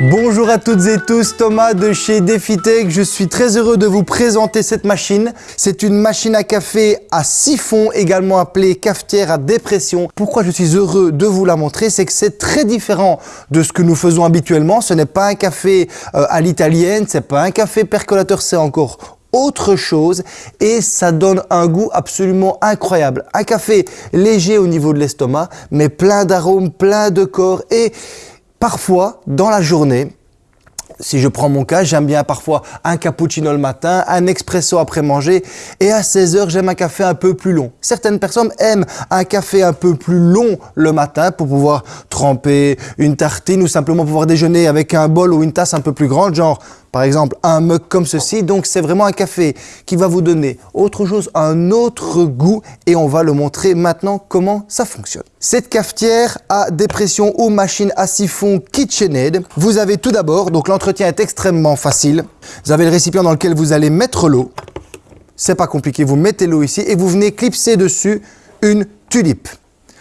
Bonjour à toutes et tous, Thomas de chez DefiTech. Je suis très heureux de vous présenter cette machine. C'est une machine à café à siphon, également appelée cafetière à dépression. Pourquoi je suis heureux de vous la montrer C'est que c'est très différent de ce que nous faisons habituellement. Ce n'est pas un café euh, à l'italienne, c'est pas un café percolateur, c'est encore autre chose et ça donne un goût absolument incroyable. Un café léger au niveau de l'estomac, mais plein d'arômes, plein de corps et Parfois, dans la journée, si je prends mon cas, j'aime bien parfois un cappuccino le matin, un expresso après manger et à 16 heures, j'aime un café un peu plus long. Certaines personnes aiment un café un peu plus long le matin pour pouvoir tremper une tartine ou simplement pouvoir déjeuner avec un bol ou une tasse un peu plus grande, genre par exemple un mug comme ceci. Donc c'est vraiment un café qui va vous donner autre chose, un autre goût et on va le montrer maintenant comment ça fonctionne. Cette cafetière à dépression ou machine à siphon KitchenAid, vous avez tout d'abord, donc l'entretien est extrêmement facile. Vous avez le récipient dans lequel vous allez mettre l'eau. C'est pas compliqué, vous mettez l'eau ici et vous venez clipser dessus une tulipe.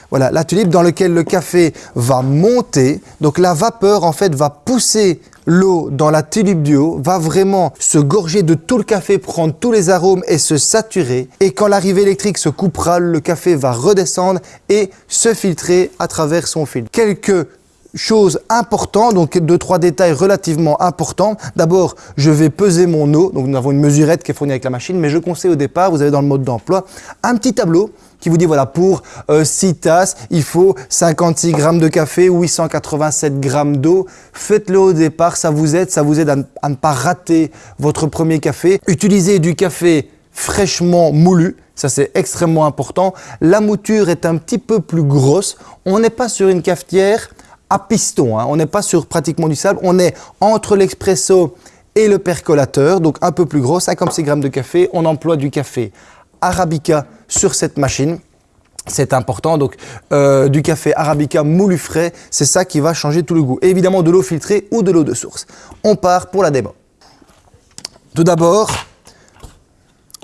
Voilà, la tulipe dans laquelle le café va monter. Donc la vapeur en fait va pousser l'eau dans la tulipe du haut, va vraiment se gorger de tout le café, prendre tous les arômes et se saturer. Et quand l'arrivée électrique se coupera, le café va redescendre et se filtrer à travers son fil. Quelques choses importantes, donc deux, trois détails relativement importants. D'abord, je vais peser mon eau. Donc, nous avons une mesurette qui est fournie avec la machine, mais je conseille au départ, vous avez dans le mode d'emploi, un petit tableau qui vous dit voilà pour 6 euh, tasses il faut 56 grammes de café ou 887 grammes d'eau. Faites-le au départ, ça vous aide, ça vous aide à, ne pas rater votre premier café. Utilisez du café fraîchement moulu, ça c'est extrêmement important. La mouture est un petit peu plus grosse, on n'est pas sur une cafetière à piston, hein. on n'est pas sur pratiquement du sable, on est entre l'expresso et le percolateur, donc un peu plus gros, 56 grammes de café, on emploie du café Arabica sur cette machine. C'est important, donc euh, du café Arabica moulu frais, c'est ça qui va changer tout le goût. évidemment de l'eau filtrée ou de l'eau de source. On part pour la démo. Tout d'abord,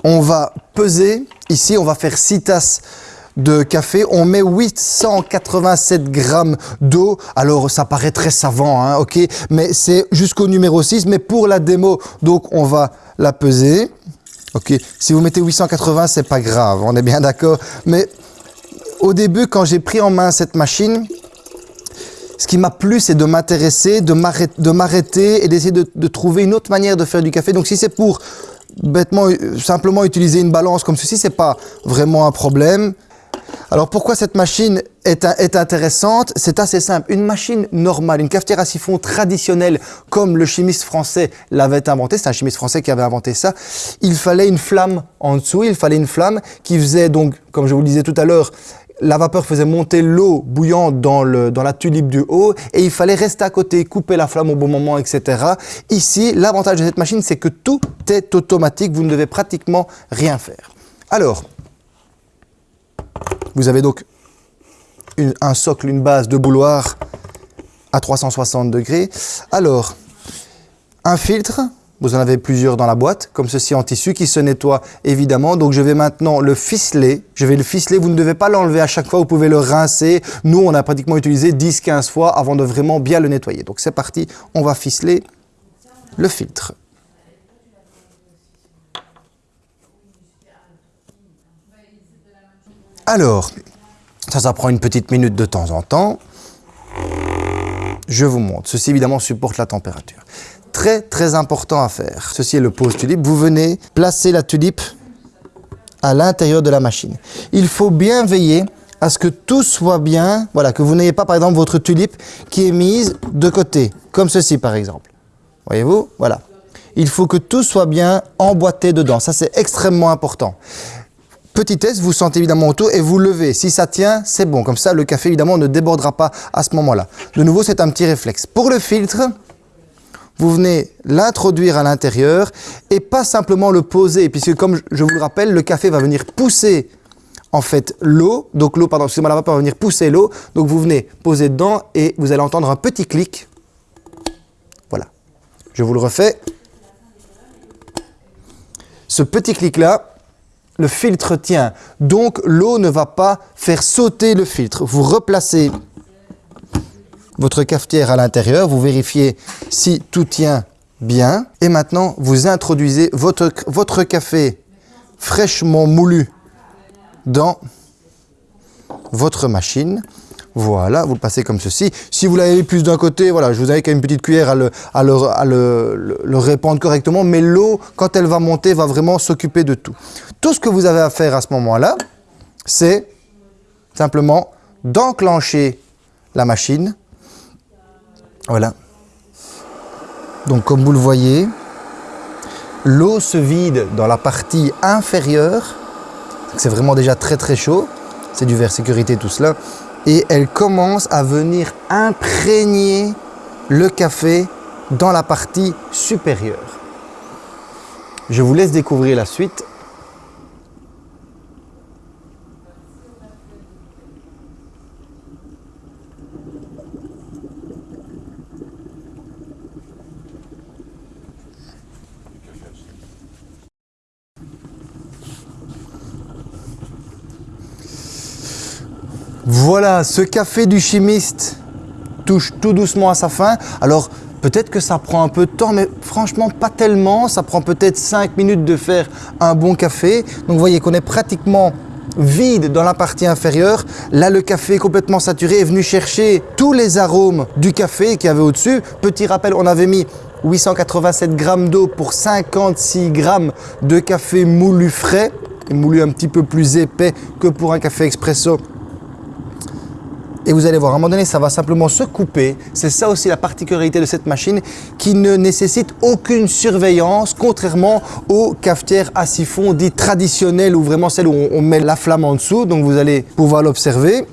on va peser, ici on va faire 6 tasses de café, on met 887 grammes d'eau. Alors ça paraît très savant, hein, ok, mais c'est jusqu'au numéro 6. Mais pour la démo, donc on va la peser. Ok, si vous mettez 880, c'est pas grave, on est bien d'accord. Mais au début, quand j'ai pris en main cette machine, ce qui m'a plu, c'est de m'intéresser, de m'arrêter et d'essayer de, trouver une autre manière de faire du café. Donc si c'est pour bêtement, simplement utiliser une balance comme ceci, c'est pas vraiment un problème. Alors pourquoi cette machine est, intéressante? C'est assez simple. Une machine normale, une cafetière à siphon traditionnelle comme le chimiste français l'avait inventé, c'est un chimiste français qui avait inventé ça, il fallait une flamme en dessous, il fallait une flamme qui faisait donc, comme je vous le disais tout à l'heure, la vapeur faisait monter l'eau bouillante dans, dans la tulipe du haut et il fallait rester à côté, couper la flamme au bon moment, etc. Ici, l'avantage de cette machine, c'est que tout est automatique, vous ne devez pratiquement rien faire. Alors, vous avez donc un socle, une base de bouloir à 360 degrés. Alors, un filtre, vous en avez plusieurs dans la boîte, comme ceci en tissu, qui se nettoie évidemment. Donc je vais maintenant le ficeler. Je vais le ficeler, vous ne devez pas l'enlever à chaque fois, vous pouvez le rincer. Nous, on a pratiquement utilisé 10-15 fois avant de vraiment bien le nettoyer. Donc c'est parti, on va ficeler le filtre. Alors, ça, ça prend une petite minute de temps en temps. Je vous montre. Ceci, évidemment, supporte la température. Très, très important à faire. Ceci est le pose tulipe. Vous venez placer la tulipe à l'intérieur de la machine. Il faut bien veiller à ce que tout soit bien, voilà, que vous n'ayez pas, par exemple, votre tulipe qui est mise de côté, comme ceci, par exemple. Voyez-vous? Voilà. Il faut que tout soit bien emboîté dedans. Ça, c'est extrêmement important. Petit test, vous sentez évidemment autour et vous levez. Si ça tient, c'est bon. Comme ça, le café, évidemment, ne débordera pas à ce moment-là. De nouveau, c'est un petit réflexe. Pour le filtre, vous venez l'introduire à l'intérieur et pas simplement le poser, puisque comme je vous le rappelle, le café va venir pousser en fait l'eau, donc l'eau, pardon, excusez-moi, la vapeur va venir pousser l'eau, donc vous venez poser dedans et vous allez entendre un petit clic. Voilà. Je vous le refais. Ce petit clic-là, le filtre tient. Donc l'eau ne va pas faire sauter le filtre. Vous replacez votre cafetière à l'intérieur, vous vérifiez si tout tient bien. Et maintenant, vous introduisez votre, votre café fraîchement moulu dans votre machine. Voilà, vous le passez comme ceci. Si vous l'avez plus d'un côté, voilà, je vous avais une petite cuillère à, le, le, répandre correctement, mais l'eau, quand elle va monter, va vraiment s'occuper de tout. Tout ce que vous avez à faire à ce moment-là, c'est simplement d'enclencher la machine. Voilà. Donc comme vous le voyez, l'eau se vide dans la partie inférieure. C'est vraiment déjà très très chaud. C'est du verre sécurité tout cela et elle commence à venir imprégner le café dans la partie supérieure. Je vous laisse découvrir la suite Voilà, ce café du chimiste touche tout doucement à sa fin. Alors, peut-être que ça prend un peu de temps, mais franchement, pas tellement. Ça prend peut-être 5 minutes de faire un bon café. Donc, vous voyez qu'on est pratiquement vide dans la partie inférieure. Là, le café complètement saturé est venu chercher tous les arômes du café qu'il y avait au-dessus. Petit rappel, on avait mis 887 grammes d'eau pour 56 grammes de café moulu frais, moulu un petit peu plus épais que pour un café expresso et vous allez voir, à un moment donné, ça va simplement se couper. C'est ça aussi la particularité de cette machine qui ne nécessite aucune surveillance, contrairement aux cafetières à siphon dites traditionnelles ou vraiment celles où on met la flamme en dessous. Donc vous allez pouvoir l'observer.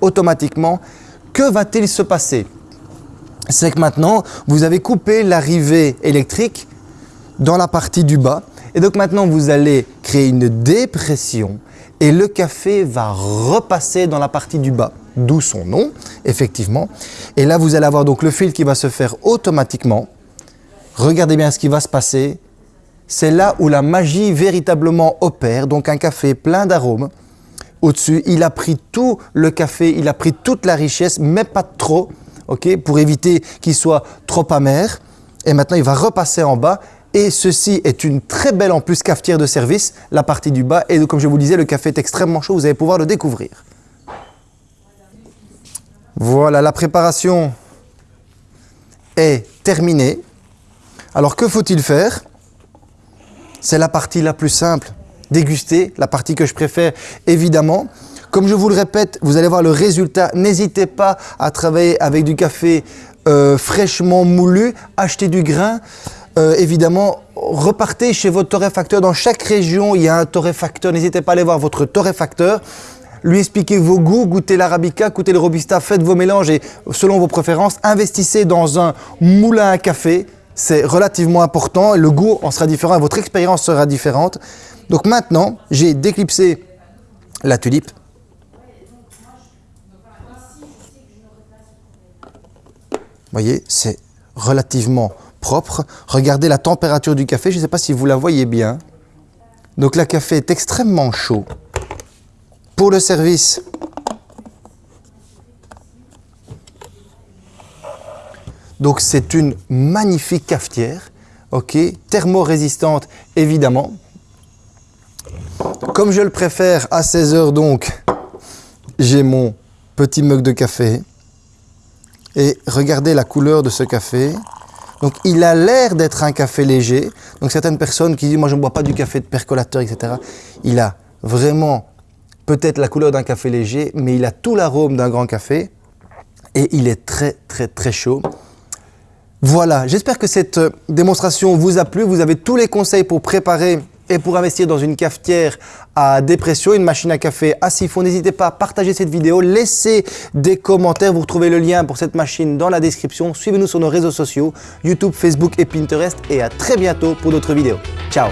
Automatiquement, que va-t-il se passer? C'est que maintenant, vous avez coupé l'arrivée électrique dans la partie du bas et donc maintenant, vous allez créer une dépression et le café va repasser dans la partie du bas, d'où son nom, effectivement. Et là, vous allez avoir donc le fil qui va se faire automatiquement. Regardez bien ce qui va se passer. C'est là où la magie véritablement opère. Donc un café plein d'arômes. Au-dessus, il a pris tout le café, il a pris toute la richesse, mais pas trop, ok, pour éviter qu'il soit trop amer. Et maintenant, il va repasser en bas et ceci est une très belle en plus cafetière de service, la partie du bas. Et comme je vous disais, le café est extrêmement chaud, vous allez pouvoir le découvrir. Voilà, la préparation est terminée. Alors que faut-il faire? C'est la partie la plus simple, déguster, la partie que je préfère évidemment. Comme je vous le répète, vous allez voir le résultat. N'hésitez pas à travailler avec du café euh, fraîchement moulu, acheter du grain. Euh, évidemment, repartez chez votre torréfacteur. Dans chaque région, il y a un torréfacteur. N'hésitez pas à aller voir votre torréfacteur lui expliquez vos goûts, goûtez l'arabica, goûtez le robusta, faites vos mélanges et selon vos préférences, investissez dans un moulin à café. C'est relativement important, le goût en sera différent et votre expérience sera différente. Donc maintenant, j'ai déclipsé la tulipe. Vous voyez, c'est relativement propre. Regardez la température du café, je ne sais pas si vous la voyez bien. Donc le café est extrêmement chaud. Pour le service, donc c'est une magnifique cafetière, ok, thermorésistante évidemment. Comme je le préfère à 16 heures donc, j'ai mon petit mug de café. Et regardez la couleur de ce café. Donc il a l'air d'être un café léger. Donc certaines personnes qui disent moi je ne bois pas du café de percolateur, etc. Il a vraiment peut-être la couleur d'un café léger, mais il a tout l'arôme d'un grand café et il est très très très chaud. Voilà, j'espère que cette démonstration vous a plu. Vous avez tous les conseils pour préparer et pour investir dans une cafetière à dépression, une machine à café à siphon, n'hésitez pas à partager cette vidéo, laissez des commentaires, vous retrouvez le lien pour cette machine dans la description. Suivez-nous sur nos réseaux sociaux, YouTube, Facebook et Pinterest et à très bientôt pour d'autres vidéos. Ciao